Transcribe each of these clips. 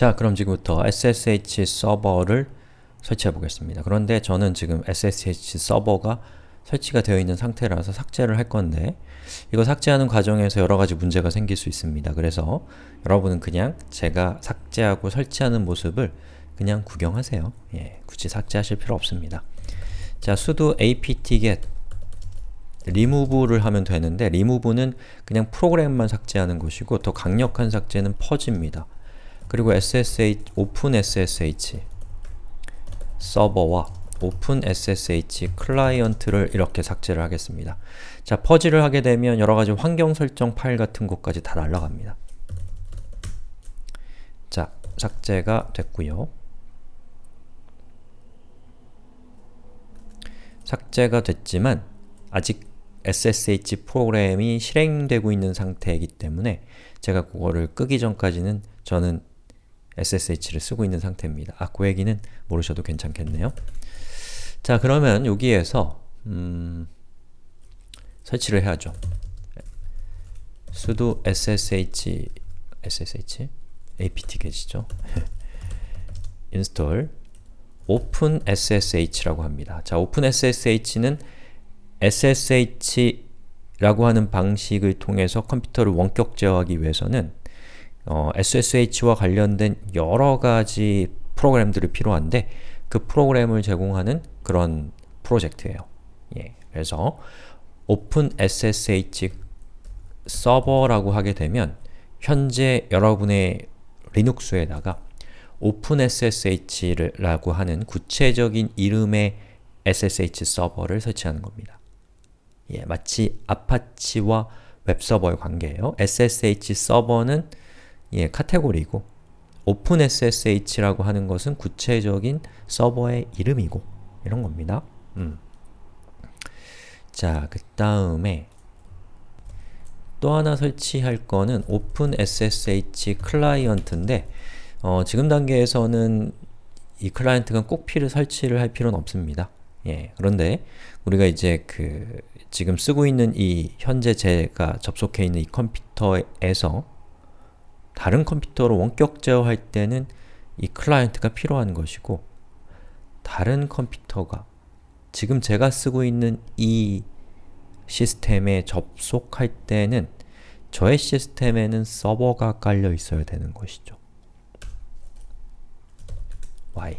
자, 그럼 지금부터 SSH 서버를 설치해 보겠습니다. 그런데 저는 지금 SSH 서버가 설치가 되어 있는 상태라서 삭제를 할 건데 이거 삭제하는 과정에서 여러가지 문제가 생길 수 있습니다. 그래서 여러분은 그냥 제가 삭제하고 설치하는 모습을 그냥 구경하세요. 예, 굳이 삭제하실 필요 없습니다. 자, sudo apt-get remove를 하면 되는데 remove는 그냥 프로그램만 삭제하는 것이고 더 강력한 삭제는 purge입니다. 그리고 SSH, OpenSSH 서버와 OpenSSH 클라이언트를 이렇게 삭제를 하겠습니다. 자, 퍼지를 하게 되면 여러가지 환경 설정 파일 같은 것까지 다 날라갑니다. 자, 삭제가 됐고요. 삭제가 됐지만 아직 SSH 프로그램이 실행되고 있는 상태이기 때문에 제가 그거를 끄기 전까지는 저는 SSH를 쓰고 있는 상태입니다. 아, 그 얘기는 모르셔도 괜찮겠네요. 자, 그러면 여기에서 음, 설치를 해야죠. sudo ssh ssh apt-get이죠. install openSSH라고 합니다. 자, openSSH는 SSH라고 하는 방식을 통해서 컴퓨터를 원격 제어하기 위해서는 어, SSH와 관련된 여러 가지 프로그램들이 필요한데 그 프로그램을 제공하는 그런 프로젝트예요. 예, 그래서 OpenSSH 서버라고 하게 되면 현재 여러분의 리눅스에다가 OpenSSH라고 하는 구체적인 이름의 SSH 서버를 설치하는 겁니다. 예, 마치 아파치와 웹서버의 관계예요. SSH 서버는 예, 카테고리고 OpenSSH라고 하는 것은 구체적인 서버의 이름이고 이런 겁니다. 음. 자, 그 다음에 또 하나 설치할 거는 OpenSSH 클라이언트인데 어, 지금 단계에서는 이 클라이언트가 꼭 필요 설치를 할 필요는 없습니다. 예, 그런데 우리가 이제 그 지금 쓰고 있는 이 현재 제가 접속해 있는 이 컴퓨터에서 다른 컴퓨터로 원격 제어할 때는 이 클라이언트가 필요한 것이고 다른 컴퓨터가 지금 제가 쓰고 있는 이 시스템에 접속할 때는 저의 시스템에는 서버가 깔려 있어야 되는 것이죠. Y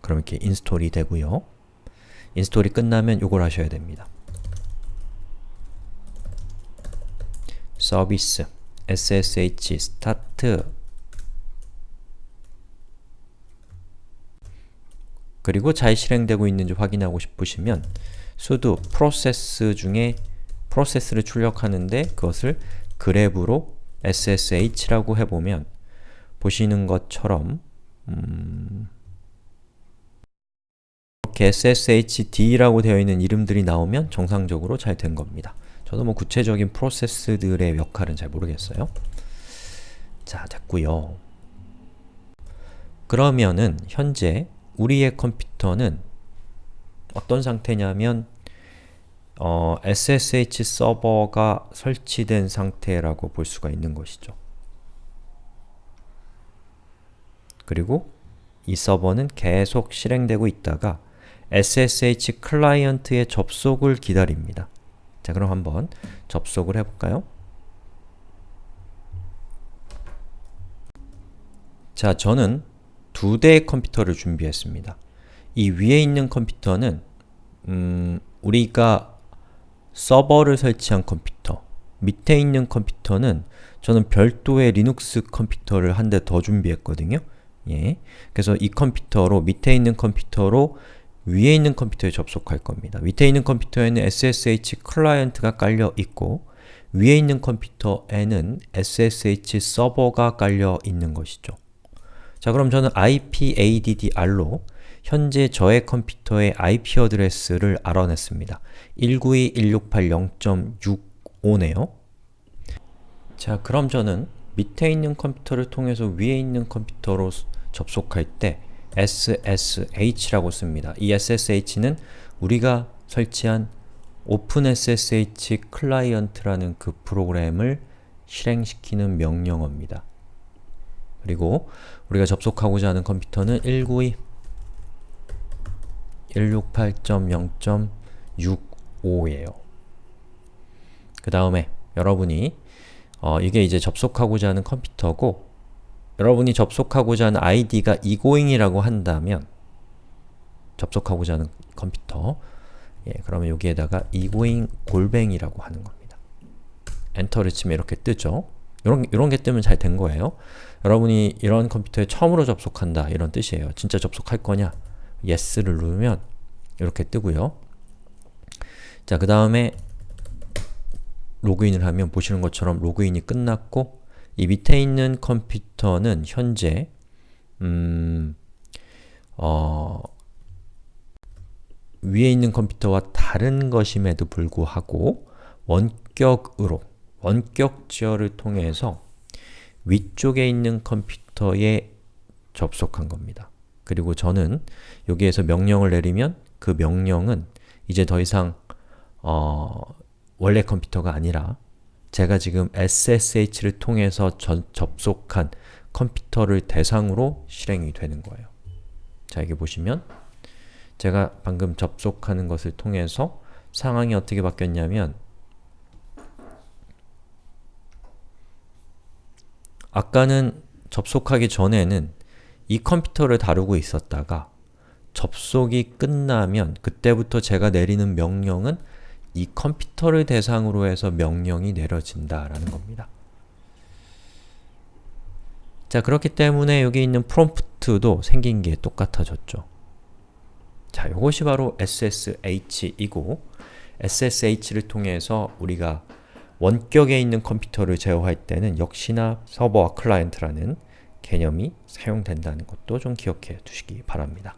그럼 이렇게 install이 되고요. install이 끝나면 이걸 하셔야 됩니다. service ssh start 그리고 잘 실행되고 있는지 확인하고 싶으시면 sudo process 중에 프로세스를 출력하는데 그것을 그랩으로 ssh라고 해보면 보시는 것처럼 음 이렇게 sshD라고 되어 있는 이름들이 나오면 정상적으로 잘 된 겁니다. 저도 뭐 구체적인 프로세스들의 역할은 잘 모르겠어요. 자, 됐고요. 그러면은 현재 우리의 컴퓨터는 어떤 상태냐면 어, SSH 서버가 설치된 상태라고 볼 수가 있는 것이죠. 그리고 이 서버는 계속 실행되고 있다가 SSH 클라이언트의 접속을 기다립니다. 자, 그럼 한번 접속을 해볼까요? 자, 저는 두 대의 컴퓨터를 준비했습니다. 이 위에 있는 컴퓨터는 음, 우리가 서버를 설치한 컴퓨터 밑에 있는 컴퓨터는 저는 별도의 리눅스 컴퓨터를 한 대 더 준비했거든요. 예. 그래서 이 컴퓨터로 밑에 있는 컴퓨터로 위에 있는 컴퓨터에 접속할 겁니다. 밑에 있는 컴퓨터에는 SSH 클라이언트가 깔려 있고 위에 있는 컴퓨터에는 SSH 서버가 깔려 있는 것이죠. 자 그럼 저는 ip addr로 현재 저의 컴퓨터의 IP address를 알아냈습니다. 192.168.0.65네요. 자 그럼 저는 밑에 있는 컴퓨터를 통해서 위에 있는 컴퓨터로 접속할 때 SSH라고 씁니다. 이 SSH는 우리가 설치한 OpenSSH 클라이언트라는 그 프로그램을 실행시키는 명령어입니다. 그리고 우리가 접속하고자 하는 컴퓨터는 192 168.0.65예요. 그 다음에 여러분이 어, 이게 이제 접속하고자 하는 컴퓨터고 여러분이 접속하고자 하는 아이디가 egoing이라고 한다면 접속하고자 하는 컴퓨터 예, 그러면 여기에다가 egoing 골뱅이라고 하는 겁니다. 엔터를 치면 이렇게 뜨죠. 이런, 이런 게 뜨면 잘 된 거예요. 여러분이 이런 컴퓨터에 처음으로 접속한다 이런 뜻이에요. 진짜 접속할 거냐? yes를 누르면 이렇게 뜨고요. 자, 그 다음에 로그인을 하면 보시는 것처럼 로그인이 끝났고 이 밑에 있는 컴퓨터는 현재 음, 어, 위에 있는 컴퓨터와 다른 것임에도 불구하고 원격으로, 원격 지어를 통해서 위쪽에 있는 컴퓨터에 접속한 겁니다. 그리고 저는 여기에서 명령을 내리면 그 명령은 이제 더 이상 어, 원래 컴퓨터가 아니라 제가 지금 SSH를 통해서 전, 접속한 컴퓨터를 대상으로 실행이 되는 거예요. 자, 여기 보시면 제가 방금 접속하는 것을 통해서 상황이 어떻게 바뀌었냐면 아까는 접속하기 전에는 이 컴퓨터를 다루고 있었다가 접속이 끝나면 그때부터 제가 내리는 명령은 이 컴퓨터를 대상으로 해서 명령이 내려진다라는 겁니다. 자, 그렇기 때문에 여기 있는 프롬프트도 생긴 게 똑같아졌죠. 자, 이것이 바로 SSH이고 SSH를 통해서 우리가 원격에 있는 컴퓨터를 제어할 때는 역시나 서버와 클라이언트라는 개념이 사용된다는 것도 좀 기억해 두시기 바랍니다.